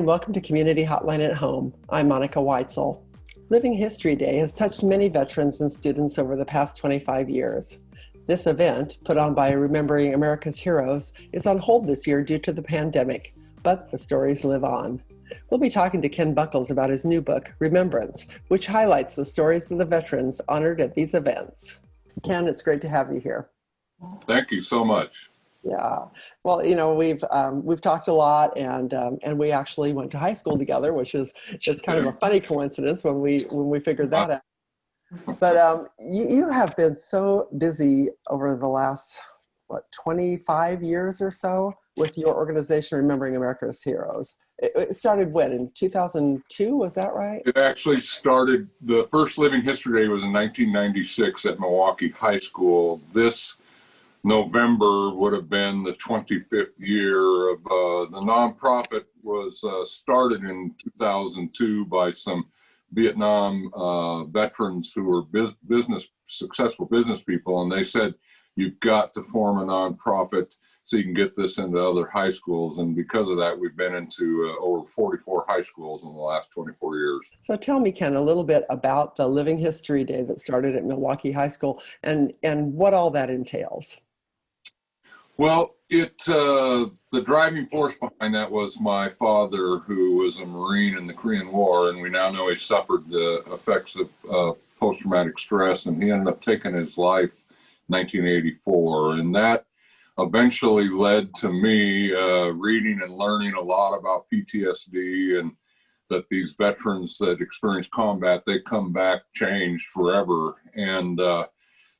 And welcome to Community Hotline at Home. I'm Monica Weitzel. Living History Day has touched many veterans and students over the past 25 years. This event, put on by Remembering America's Heroes, is on hold this year due to the pandemic, but the stories live on. We'll be talking to Ken Buckles about his new book, Remembrance, which highlights the stories of the veterans honored at these events. Ken, it's great to have you here. Thank you so much. Yeah, well, you know, we've um, we've talked a lot, and um, and we actually went to high school together, which is just kind of a funny coincidence when we when we figured that out. But um, you, you have been so busy over the last what 25 years or so with your organization, Remembering America's Heroes. It, it started when in 2002, was that right? It actually started. The first Living History Day was in 1996 at Milwaukie High School. This November would have been the 25th year of uh, the nonprofit was uh, started in 2002 by some Vietnam uh, veterans who were business successful business people, and they said you've got to form a nonprofit so you can get this into other high schools. And because of that, we've been into uh, over 44 high schools in the last 24 years. So tell me, Ken, a little bit about the Living History Day that started at Milwaukie High School and, and what all that entails. Well, it uh, the driving force behind that was my father, who was a Marine in the Korean War, and we now know he suffered the effects of uh, post-traumatic stress, and he ended up taking his life 1984, and that eventually led to me uh, reading and learning a lot about PTSD and that these veterans that experience combat they come back changed forever and uh,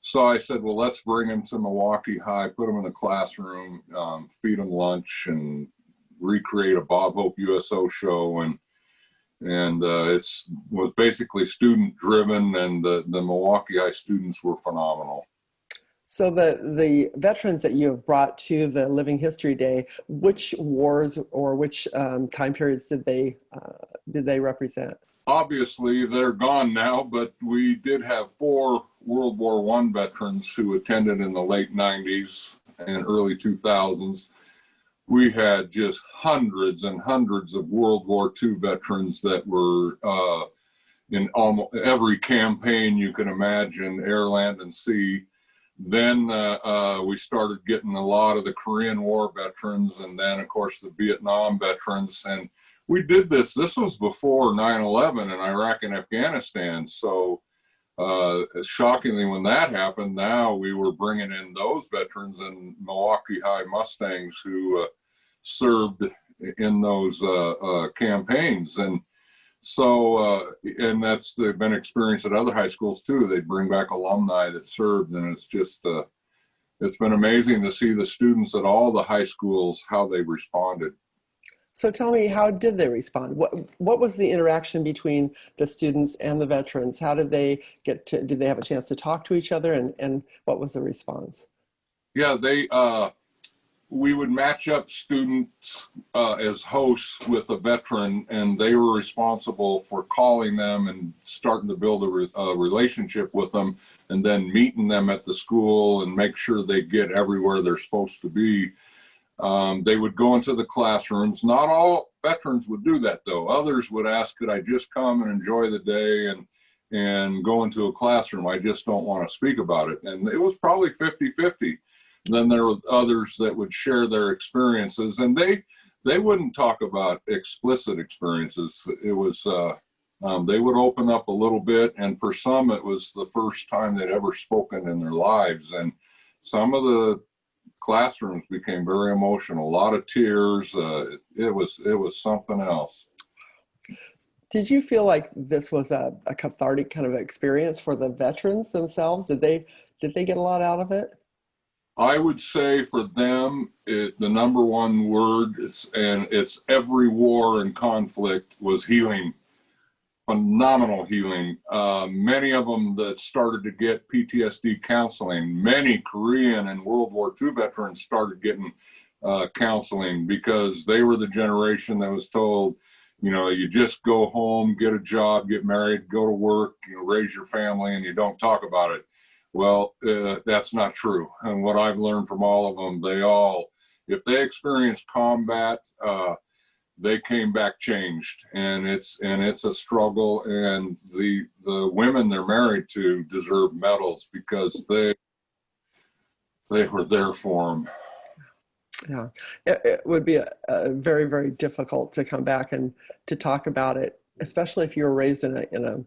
so I said, well, let's bring him to Milwaukie High, put him in the classroom, um, feed him lunch, and recreate a Bob Hope USO show. And and uh, it's was basically student driven, and the the Milwaukie High students were phenomenal. So the the veterans that you have brought to the Living History Day, which wars or which um, time periods did they uh, did they represent? Obviously, they're gone now, but we did have four World War One veterans who attended in the late 90s and early 2000s. We had just hundreds and hundreds of World War II veterans that were uh, in almost every campaign you can imagine, air, land, and sea. Then uh, uh, we started getting a lot of the Korean War veterans, and then, of course, the Vietnam veterans. And we did this, this was before 9 11 in Iraq and Afghanistan. So uh, shockingly, when that happened, now we were bringing in those veterans and Milwaukie High Mustangs who uh, served in those uh, uh campaigns. And so, uh, and that's they've been experienced at other high schools too. They bring back alumni that served, and it's just uh, it's been amazing to see the students at all the high schools how they responded. So tell me, how did they respond? What what was the interaction between the students and the veterans? How did they get to? Did they have a chance to talk to each other? And and what was the response? Yeah, they uh, we would match up students uh, as hosts with a veteran, and they were responsible for calling them and starting to build a, re a relationship with them, and then meeting them at the school and make sure they get everywhere they're supposed to be um, they would go into the classrooms. Not all veterans would do that though. Others would ask, could I just come and enjoy the day and, and go into a classroom? I just don't want to speak about it. And it was probably 50-50. Then there were others that would share their experiences and they, they wouldn't talk about explicit experiences. It was, uh, um, they would open up a little bit and for some it was the first time they'd ever spoken in their lives and some of the classrooms became very emotional. A lot of tears. Uh, it was it was something else. Did you feel like this was a, a cathartic kind of experience for the veterans themselves? Did they did they get a lot out of it? I would say for them, it, the number one word is, and it's every war and conflict was healing phenomenal healing. Uh, many of them that started to get PTSD counseling, many Korean and World War II veterans started getting uh, counseling because they were the generation that was told, you know, you just go home, get a job, get married, go to work, you know, raise your family, and you don't talk about it. Well, uh, that's not true. And what I've learned from all of them, they all, if they experience combat, uh, they came back changed. And it's and it's a struggle. And the the women they're married to deserve medals because they they were there for them yeah. It, it would be a, a very very difficult to come back and to talk about it especially if you were raised in a in a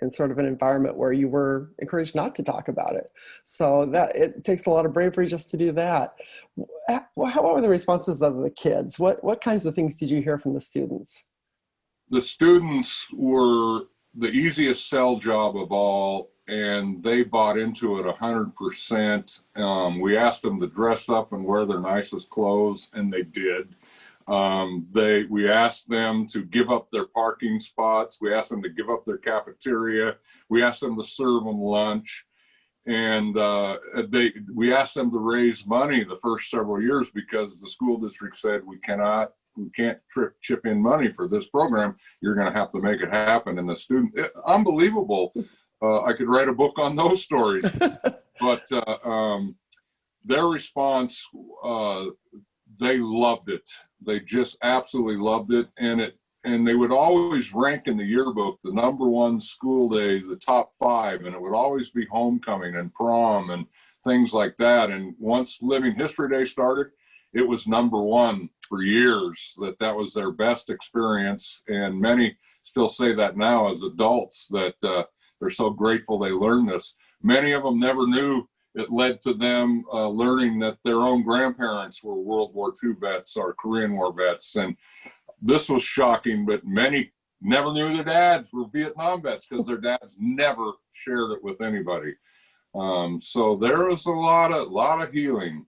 in sort of an environment where you were encouraged not to talk about it. So that it takes a lot of bravery just to do that. How were the responses of the kids? What, what kinds of things did you hear from the students? The students were the easiest sell job of all and they bought into it a hundred percent. Um, we asked them to dress up and wear their nicest clothes and they did. Um, they, we asked them to give up their parking spots. We asked them to give up their cafeteria. We asked them to serve them lunch. And uh, they, we asked them to raise money the first several years because the school district said we cannot, we can't trip, chip in money for this program. You're going to have to make it happen. And the student, it, unbelievable. Uh, I could write a book on those stories. but uh, um, their response, uh, they loved it. They just absolutely loved it. And it, and they would always rank in the yearbook the number one school day, the top five, and it would always be homecoming and prom and things like that. And once Living History Day started, it was number one for years that that was their best experience. And many still say that now as adults that uh, they're so grateful they learned this. Many of them never knew it led to them uh, learning that their own grandparents were World War II vets or Korean War vets. And this was shocking, but many never knew their dads were Vietnam vets because their dads never shared it with anybody. Um, so there was a lot of lot of healing.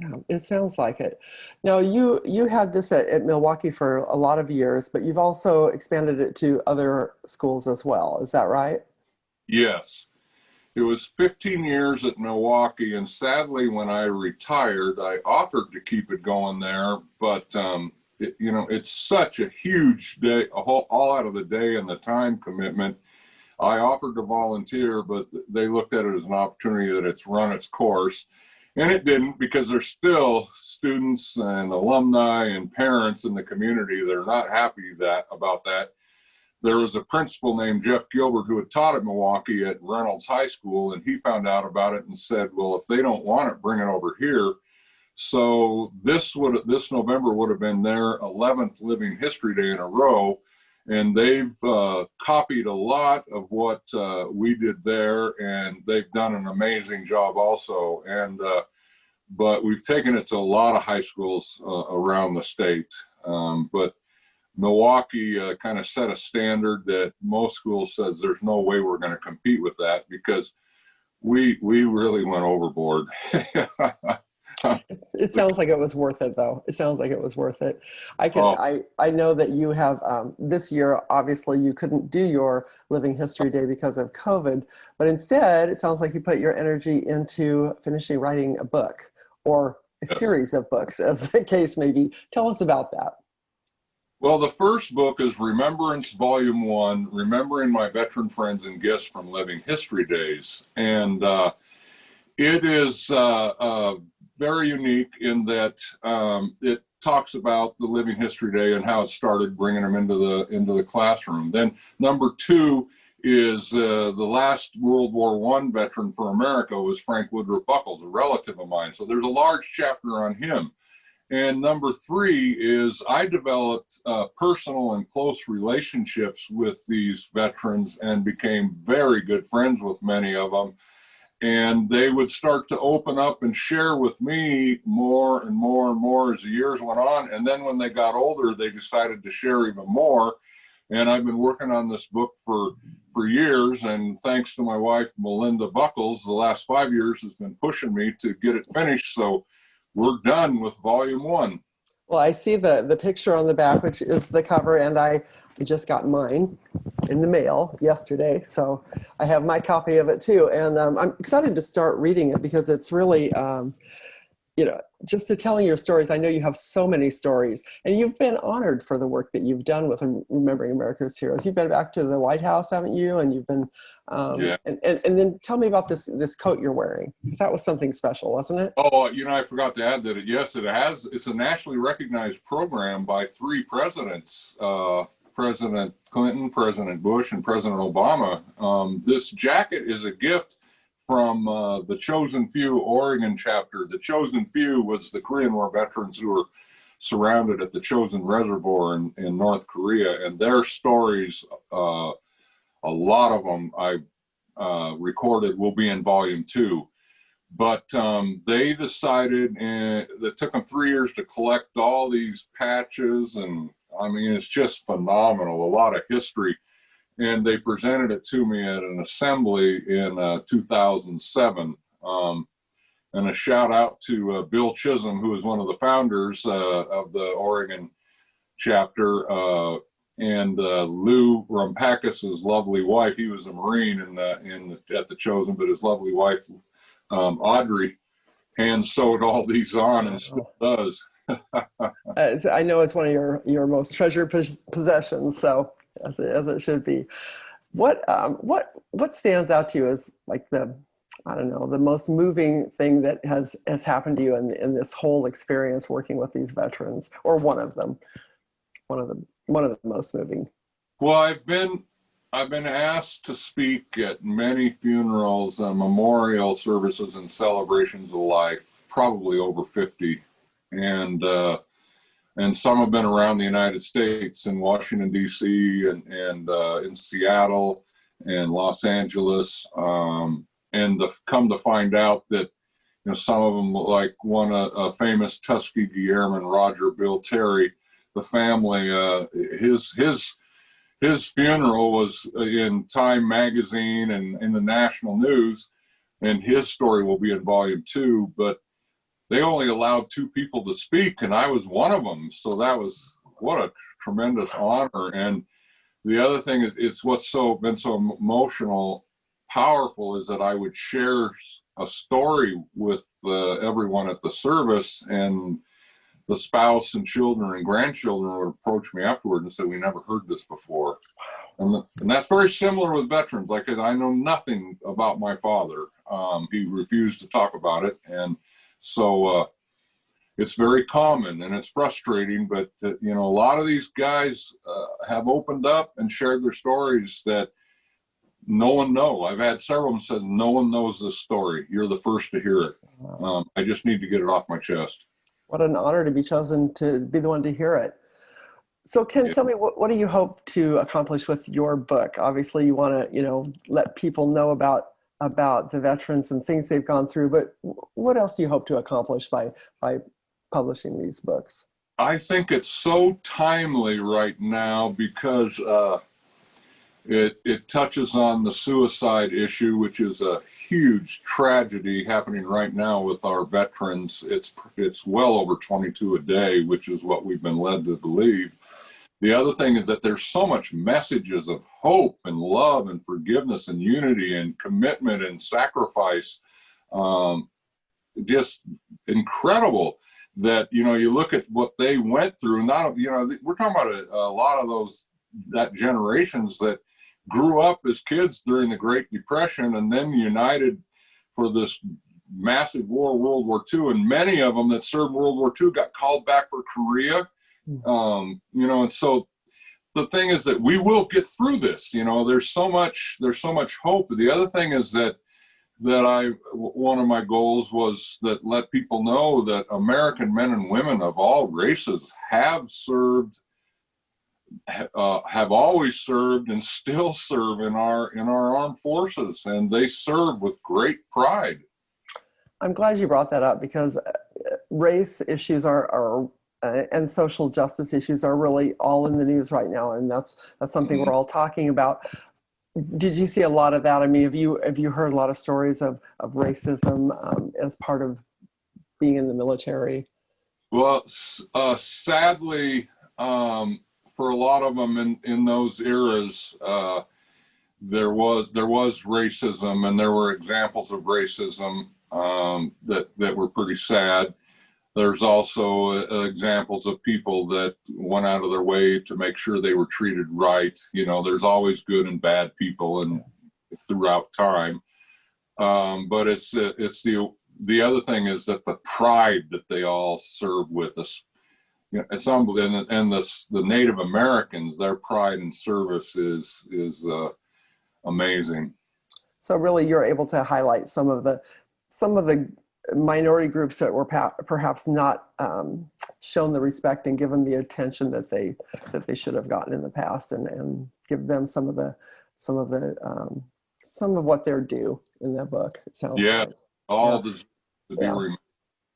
Yeah, it sounds like it. Now you you had this at, at Milwaukie for a lot of years, but you've also expanded it to other schools as well. Is that right? Yes. It was 15 years at Milwaukie, and sadly, when I retired, I offered to keep it going there, but um, it, you know, it's such a huge day, a whole, all out of the day and the time commitment. I offered to volunteer, but they looked at it as an opportunity that it's run its course. And it didn't because there's still students and alumni and parents in the community that are not happy that about that there was a principal named Jeff Gilbert who had taught at Milwaukie at Reynolds High School, and he found out about it and said, "Well, if they don't want it, bring it over here." So this would this November would have been their 11th Living History Day in a row, and they've uh, copied a lot of what uh, we did there, and they've done an amazing job also. And uh, but we've taken it to a lot of high schools uh, around the state, um, but Milwaukie uh, kind of set a standard that most schools says there's no way we're going to compete with that because we we really went overboard. it sounds like it was worth it though. It sounds like it was worth it. I can oh. I I know that you have um, this year obviously you couldn't do your living history day because of COVID, but instead it sounds like you put your energy into finishing writing a book or a yes. series of books as the case may be. Tell us about that. Well, the first book is Remembrance Volume 1, Remembering My Veteran Friends and Guests from Living History Days. And uh, it is uh, uh, very unique in that um, it talks about the Living History Day and how it started bringing them into the, into the classroom. Then number two is uh, the last World War One veteran for America was Frank Woodruff Buckles, a relative of mine. So there's a large chapter on him. And number three is I developed uh, personal and close relationships with these veterans and became very good friends with many of them. And they would start to open up and share with me more and more and more as the years went on. And then when they got older, they decided to share even more. And I've been working on this book for, for years. And thanks to my wife, Melinda Buckles, the last five years has been pushing me to get it finished. So we're done with volume one. Well, I see the, the picture on the back, which is the cover, and I just got mine in the mail yesterday. So I have my copy of it too. And um, I'm excited to start reading it because it's really, um, you know, just to telling your stories. I know you have so many stories, and you've been honored for the work that you've done with remembering America's heroes. You've been back to the White House, haven't you? And you've been, um, Yeah. and, and and then tell me about this this coat you're wearing, because that was something special, wasn't it? Oh, you know, I forgot to add that. It, yes, it has. It's a nationally recognized program by three presidents: uh, President Clinton, President Bush, and President Obama. Um, this jacket is a gift from uh, the Chosin Few Oregon chapter. The Chosin Few was the Korean War veterans who were surrounded at the Chosin Reservoir in, in North Korea, and their stories, uh, a lot of them I uh, recorded, will be in volume two. But um, they decided, and it took them three years to collect all these patches, and I mean, it's just phenomenal. A lot of history and they presented it to me at an assembly in uh, 2007. Um, and a shout out to uh, Bill Chisholm, who is one of the founders uh, of the Oregon chapter, uh, and uh, Lou Rumpakis' lovely wife. He was a Marine in the, in the, at the Chosin, but his lovely wife, um, Audrey, hand sewed all these on and still does. Uh, I know it's one of your your most treasured possessions. So as it, as it should be. What um, what what stands out to you as like the I don't know the most moving thing that has has happened to you in in this whole experience working with these veterans, or one of them, one of the one of the most moving. Well, I've been I've been asked to speak at many funerals, and memorial services, and celebrations of life, probably over 50. And uh, and some have been around the United States in Washington D.C. and and uh, in Seattle and Los Angeles, um, and the, come to find out that you know some of them like one a, a famous Tuskegee Airman Roger Bill Terry, the family uh, his his his funeral was in Time magazine and in the national news, and his story will be in volume two, but they only allowed two people to speak and I was one of them. So that was what a tremendous honor. And the other thing is it's what's so been so emotional, powerful is that I would share a story with uh, everyone at the service and the spouse and children and grandchildren would approach me afterward and say, we never heard this before. And, the, and that's very similar with veterans. Like I know nothing about my father. Um, he refused to talk about it. And so uh, it's very common and it's frustrating, but uh, you know, a lot of these guys uh, have opened up and shared their stories that no one know. I've had several of them said, no one knows this story. You're the first to hear it. Um, I just need to get it off my chest. What an honor to be chosen to be the one to hear it. So Ken, yeah. tell me, what, what do you hope to accomplish with your book? Obviously you wanna, you know, let people know about about the veterans and things they've gone through, but what else do you hope to accomplish by, by publishing these books? I think it's so timely right now because uh, it, it touches on the suicide issue, which is a huge tragedy happening right now with our veterans. It's, it's well over 22 a day, which is what we've been led to believe. The other thing is that there's so much messages of hope and love and forgiveness and unity and commitment and sacrifice. Um, just incredible that, you know, you look at what they went through, not, you know, we're talking about a, a lot of those, that generations that grew up as kids during the Great Depression and then united for this massive war, World War II. And many of them that served World War II got called back for Korea um, you know, and so the thing is that we will get through this. You know, there's so much there's so much hope. The other thing is that that I one of my goals was that let people know that American men and women of all races have served uh, have always served and still serve in our in our armed forces and they serve with great pride. I'm glad you brought that up because uh, race issues are, are uh, and social justice issues are really all in the news right now, and that's that's something mm -hmm. we're all talking about. Did you see a lot of that? I mean, have you have you heard a lot of stories of of racism um, as part of being in the military? Well, uh, sadly, um, for a lot of them in in those eras, uh, there was there was racism, and there were examples of racism um, that that were pretty sad there's also uh, examples of people that went out of their way to make sure they were treated right. You know, there's always good and bad people and throughout time. Um, but it's it's the the other thing is that the pride that they all serve with us. You know, it's unbelievable, and, and the the Native Americans, their pride and service is is uh, amazing. So really, you're able to highlight some of the some of the minority groups that were perhaps not um, shown the respect and given the attention that they that they should have gotten in the past, and and give them some of the some of the um, some of what they're due in that book. It sounds yeah, like. all yeah. the yeah.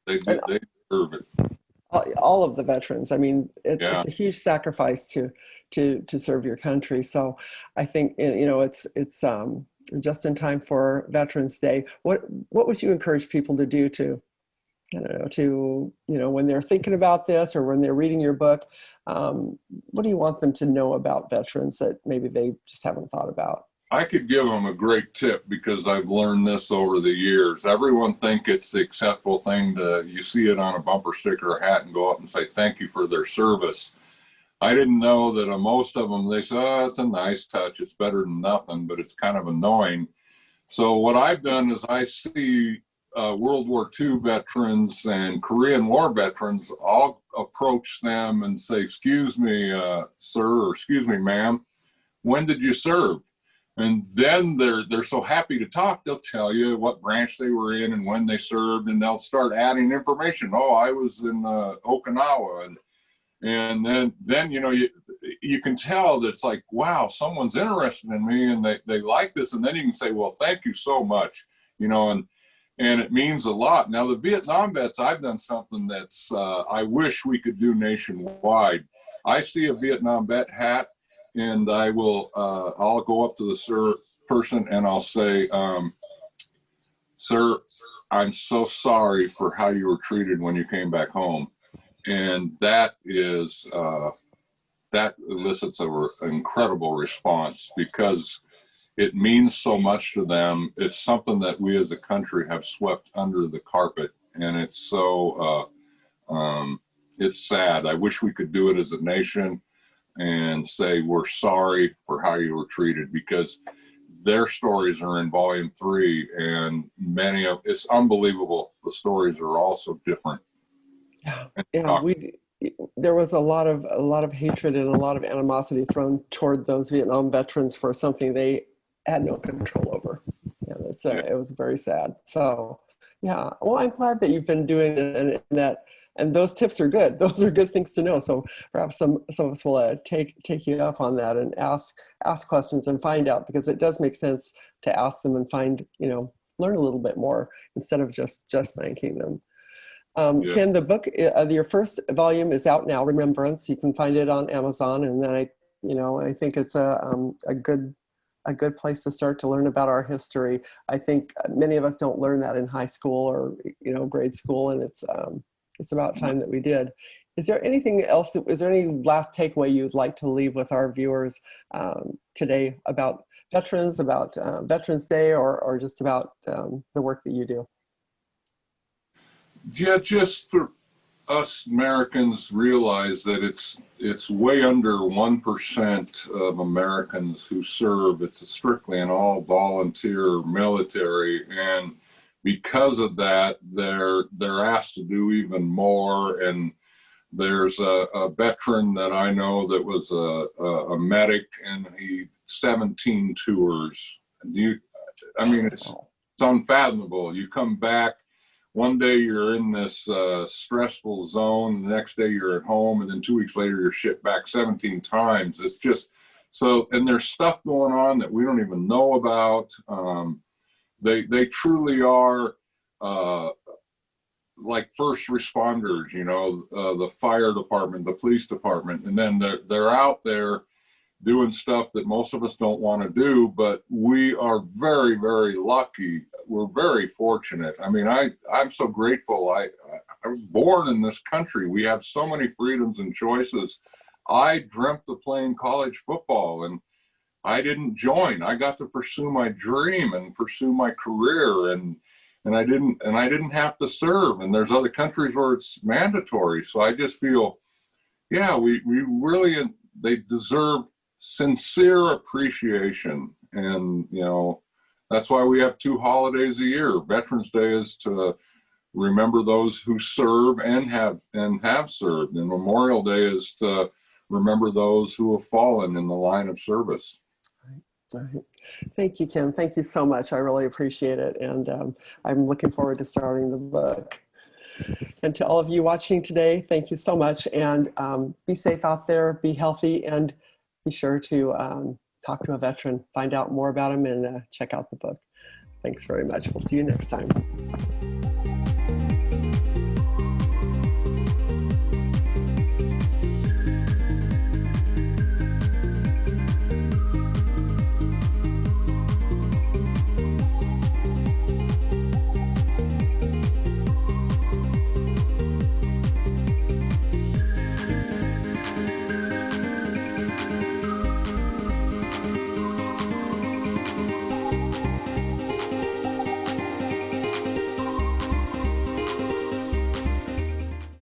they do, they deserve it. All, all of the veterans. I mean, it, yeah. it's a huge sacrifice to to to serve your country. So, I think you know it's it's um, just in time for Veterans Day. What what would you encourage people to do to I don't know, to, you know, when they're thinking about this or when they're reading your book, um, what do you want them to know about veterans that maybe they just haven't thought about? I could give them a great tip because I've learned this over the years. Everyone think it's the acceptable thing to, you see it on a bumper sticker or hat and go up and say, thank you for their service. I didn't know that uh, most of them, they say, oh, it's a nice touch. It's better than nothing, but it's kind of annoying. So what I've done is I see uh, World War II veterans and Korean War veterans, I'll approach them and say, excuse me, uh, sir, or excuse me, ma'am, when did you serve? And then they're, they're so happy to talk, they'll tell you what branch they were in and when they served, and they'll start adding information. Oh, I was in uh, Okinawa. And, and then, then, you know, you, you can tell that it's like, wow, someone's interested in me and they, they like this. And then you can say, well, thank you so much, you know, and, and it means a lot. Now the Vietnam vets, I've done something that's uh, I wish we could do nationwide. I see a Vietnam vet hat, and I will uh, I'll go up to the sir person and I'll say, um, "Sir, I'm so sorry for how you were treated when you came back home," and that is uh, that elicits an incredible response because it means so much to them. It's something that we as a country have swept under the carpet, and it's so uh, um, it's sad. I wish we could do it as a nation and say we're sorry for how you were treated because their stories are in volume three and many of it's unbelievable the stories are also different yeah, yeah we there was a lot of a lot of hatred and a lot of animosity thrown toward those vietnam veterans for something they had no control over. Yeah, it's a, it was very sad. So yeah, well, I'm glad that you've been doing it and, and that, and those tips are good. Those are good things to know. So perhaps some, some of us will uh, take, take you up on that and ask, ask questions and find out because it does make sense to ask them and find, you know, learn a little bit more instead of just, just thanking them. Um, yeah. Ken, the book, uh, your first volume is out now, Remembrance. You can find it on Amazon. And then I, you know, I think it's a, um, a good a good place to start to learn about our history. I think many of us don't learn that in high school or you know grade school, and it's um, it's about time that we did. Is there anything else? Is there any last takeaway you'd like to leave with our viewers um, today about veterans, about uh, Veterans Day, or or just about um, the work that you do? Yeah, just for us Americans realize that it's it's way under one percent of Americans who serve. It's strictly an all volunteer military, and because of that, they're they're asked to do even more. And there's a, a veteran that I know that was a, a, a medic, and he 17 tours. You, I mean, it's it's unfathomable. You come back one day you're in this uh, stressful zone, the next day you're at home, and then two weeks later you're shipped back 17 times. It's just so, and there's stuff going on that we don't even know about. Um, they they truly are uh, like first responders, you know, uh, the fire department, the police department, and then they're they're out there doing stuff that most of us don't want to do, but we are very, very lucky we're very fortunate. I mean, I, I'm so grateful. I, I was born in this country. We have so many freedoms and choices. I dreamt of playing college football and I didn't join. I got to pursue my dream and pursue my career. And and I didn't and I didn't have to serve. And there's other countries where it's mandatory. So I just feel, yeah, we we really they deserve sincere appreciation, and you know that's why we have two holidays a year. Veterans Day is to remember those who serve and have and have served, and Memorial Day is to remember those who have fallen in the line of service. Thank you, Kim. Thank you so much. I really appreciate it. And um, I'm looking forward to starting the book. And to all of you watching today, thank you so much. And um, be safe out there, be healthy, and be sure to um, talk to a veteran, find out more about him, and uh, check out the book. Thanks very much. We'll see you next time.